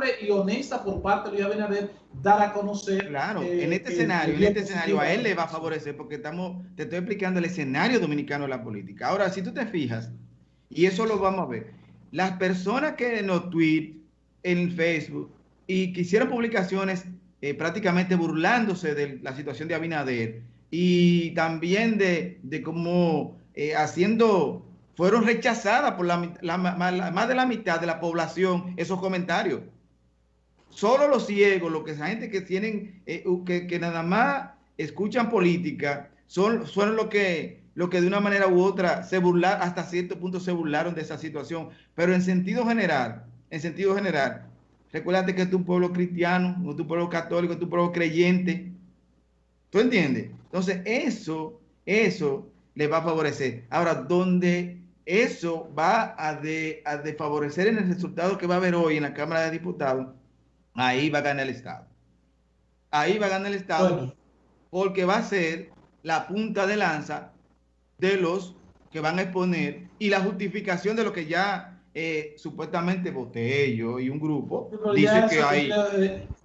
responsable y honesta por parte de Luis Abinader dar a conocer. Claro, eh, en este escenario, en este escenario a él le va a favorecer porque estamos, te estoy explicando el escenario dominicano de la política. Ahora, si tú te fijas, y eso lo vamos a ver, las personas que nos tweet en Facebook y que hicieron publicaciones eh, prácticamente burlándose de la situación de Abinader y también de, de cómo eh, haciendo, fueron rechazadas por la, más de la mitad de la población esos comentarios. Solo los ciegos, los que esa gente que tienen, eh, que, que, nada más escuchan política, son, son los que, lo que de una manera u otra se burlaron, hasta cierto punto se burlaron de esa situación. Pero en sentido general, en sentido general, Recuérdate que es un pueblo cristiano, es un pueblo católico, es un pueblo creyente. ¿Tú entiendes? Entonces, eso, eso le va a favorecer. Ahora, donde eso va a, de, a desfavorecer en el resultado que va a haber hoy en la Cámara de Diputados, ahí va a ganar el Estado. Ahí va a ganar el Estado porque va a ser la punta de lanza de los que van a exponer y la justificación de lo que ya eh, supuestamente Botello y un grupo dice que hay...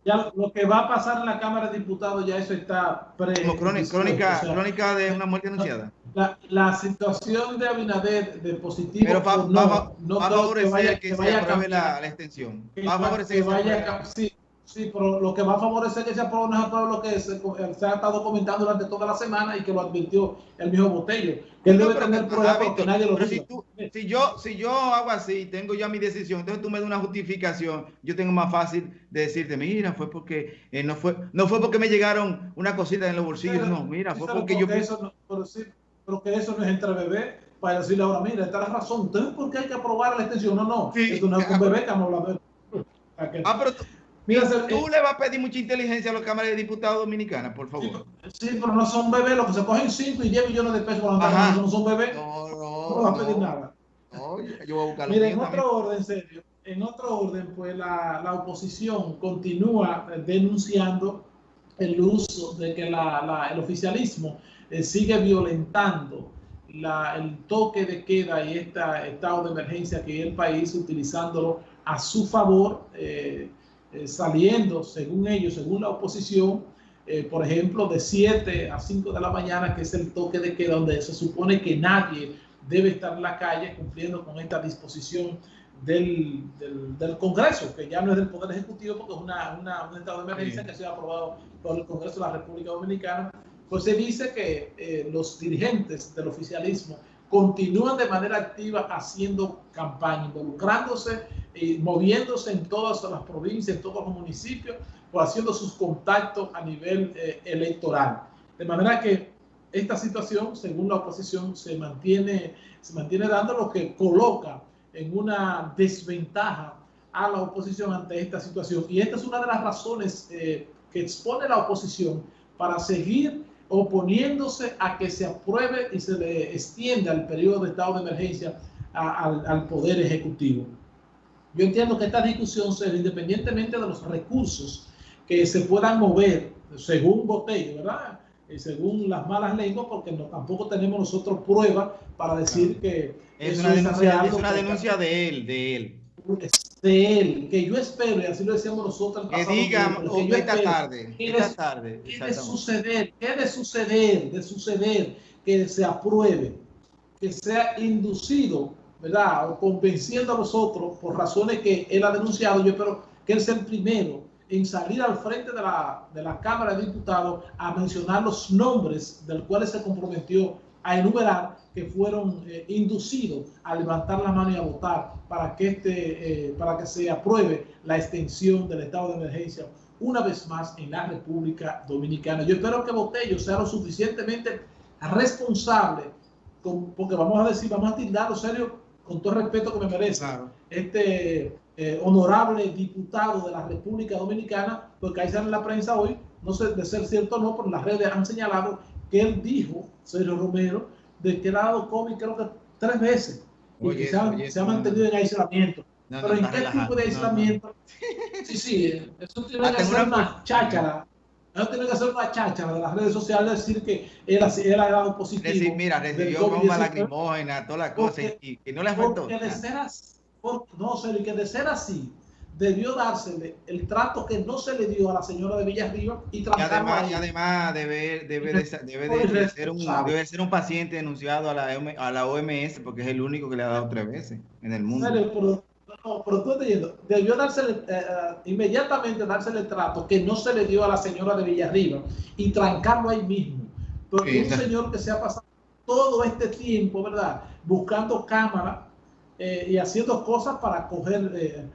Ya, lo que va a pasar en la Cámara de Diputados, ya eso está pre Como crónica, crónica de una muerte anunciada. La, la situación de Abinader de positivo Pero va, no, va, no va a favorecer que, que, se apruebe la, la, extensión. Va a favorecer que, que vaya, sí, Sí, pero lo que va a favorecer que se apruebe no es apruebe lo que se, se, ha estado comentando durante toda la semana y que lo advirtió el mismo Botello. Que él debe tener pruebas porque nadie lo si, tú, si, yo, si yo hago así, tengo ya mi decisión, entonces tú me das una justificación, yo tengo más fácil de decirte, mira, fue porque eh, no fue no fue porque me llegaron una cosita en los bolsillos, pero, no, mira, fue porque, porque yo... Eso no, pero, sí, pero que eso no es entre bebé para decirle ahora, mira, esta es la razón, entonces ¿por qué hay que aprobar la extensión? No, no, sí, esto no es un bebé que estamos hablando. Ah, pero Mira, tú le vas a pedir mucha inteligencia a la Cámara de Diputados Dominicana, por favor. Sí, pero no son bebés, los que se cogen 5 y 10 millones de pesos por no son bebés. No, no. No vas a pedir nada. No, yo voy a buscar Mira, en otro orden, serio, en otro orden, pues la, la, oposición continúa denunciando el uso de que la, la, el oficialismo eh, sigue violentando la, el toque de queda y este estado de emergencia que el país utilizándolo a su favor. Eh, eh, saliendo, según ellos, según la oposición, eh, por ejemplo, de 7 a 5 de la mañana, que es el toque de queda, donde se supone que nadie debe estar en la calle cumpliendo con esta disposición del, del, Congreso, que ya no es del Poder Ejecutivo, porque es una, una, un estado de emergencia que ha sido aprobado por el Congreso de la República Dominicana, se dice que eh, los dirigentes del oficialismo continúan de manera activa haciendo campaña, involucrándose y moviéndose en todas las provincias, en todos los municipios, o haciendo sus contactos a nivel eh, electoral. De manera que esta situación, según la oposición, se mantiene, se mantiene dando lo que coloca en una desventaja a la oposición ante esta situación. Y esta es una de las razones eh, que expone la oposición para seguir oponiéndose a que se apruebe y se le extienda el periodo de estado de emergencia a, al, al, Poder Ejecutivo. Yo entiendo que esta discusión, independientemente de los recursos que se puedan mover, según Botello, ¿verdad? Y según las malas lenguas, porque no, tampoco tenemos nosotros pruebas para decir que es una, denuncia, es una denuncia de él, de él de él, que yo espero, y así lo decíamos nosotros. Que diga, esta tarde, esta tarde. ¿Qué de suceder? ¿Qué de suceder? De suceder que se apruebe, que sea inducido, ¿verdad? O convenciendo a nosotros por razones que él ha denunciado. Yo espero que él sea el primero en salir al frente de la, de la Cámara de Diputados a mencionar los nombres del cuales se comprometió a enumerar que fueron eh, inducidos a levantar la mano y a votar para que, este, eh, para que se apruebe la extensión del estado de emergencia una vez más en la República Dominicana. Yo espero que Botello sea lo suficientemente responsable, con, porque vamos a decir, vamos a tildarlo serio, con todo el respeto que me merece, claro. este eh, honorable diputado de la República Dominicana, porque ahí sale en la prensa hoy, no sé de ser cierto o no, pero las redes han señalado que él dijo, Sergio Romero, de que ha dado COVID creo que tres veces y que se, ha, oye, se ha, mantenido en aislamiento. No, Pero ¿en qué tipo de aislamiento? Sí, sí, eso tiene ah, que ser una cháchara. Eso tiene que ser una cháchara de las redes sociales decir que él, él ha dado positivo. Decir, mira, recibió bomba lacrimógena, todas las cosas y, y, no le afectó. Porque de ser así, no, serio, que de ser así, debió dársele el trato que no se le dio a la señora de Villarriba y, y además, y además debe, debe, de, debe, ser un, debe ser un paciente denunciado a la, a la OMS porque es el único que le ha dado tres veces en el mundo. Pero, no, pero tú diciendo, debió dársele, eh, eh, inmediatamente dársele el trato que no se le dio a la señora de Villarriba y trancarlo ahí mismo. Porque un señor que se ha pasado todo este tiempo, ¿verdad? Buscando cámara eh, y haciendo cosas para coger eh,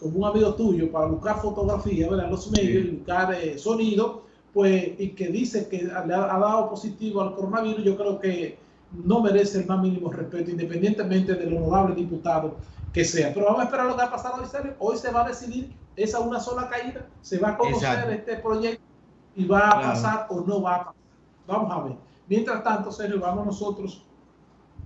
como un amigo tuyo para buscar fotografía, ¿verdad? los medios y buscar eh, sonido, pues, y que dice que le ha, dado positivo al coronavirus, yo creo que no merece el más mínimo respeto, independientemente del honorable diputado que sea. Pero vamos a esperar lo que va a pasar hoy, serio. Hoy se va a decidir esa una sola caída, se va a conocer este proyecto y va a pasar o no va a pasar. Vamos a ver. Mientras tanto, Sergio, vamos nosotros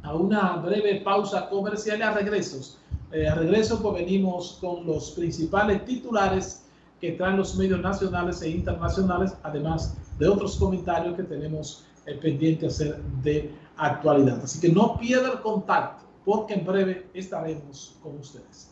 a una breve pausa comercial y a regresos eh, regreso, pues venimos con los principales titulares que traen los medios nacionales e internacionales, además de otros comentarios que tenemos eh, pendiente hacer de actualidad. Así que no pierda el contacto, porque en breve estaremos con ustedes.